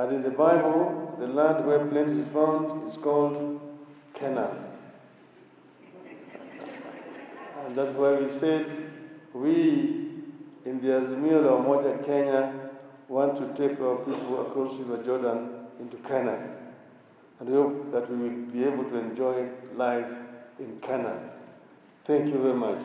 And in the Bible, the land where plenty is found is called Canaan. And that's why we said we in the Azimio la Umoja Kenya want to take our people across River Jordan into Canaan. And we hope that we will be able to enjoy life in Canaan. Thank you very much.